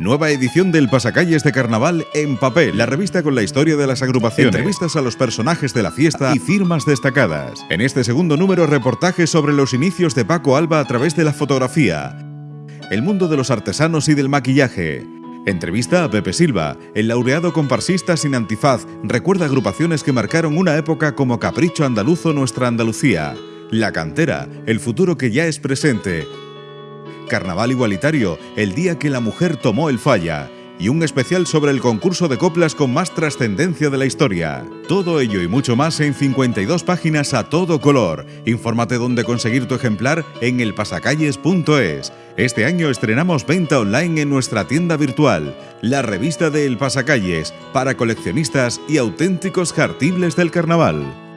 Nueva edición del Pasacalles de Carnaval en papel, la revista con la historia de las agrupaciones, entrevistas a los personajes de la fiesta y firmas destacadas. En este segundo número, reportajes sobre los inicios de Paco Alba a través de la fotografía, el mundo de los artesanos y del maquillaje. Entrevista a Pepe Silva, el laureado comparsista sin antifaz, recuerda agrupaciones que marcaron una época como Capricho Andaluzo Nuestra Andalucía, La Cantera, el futuro que ya es presente, Carnaval Igualitario, el día que la mujer tomó el falla, y un especial sobre el concurso de coplas con más trascendencia de la historia. Todo ello y mucho más en 52 páginas a todo color. Infórmate dónde conseguir tu ejemplar en elpasacalles.es. Este año estrenamos venta online en nuestra tienda virtual, la revista de El Pasacalles, para coleccionistas y auténticos jartibles del carnaval.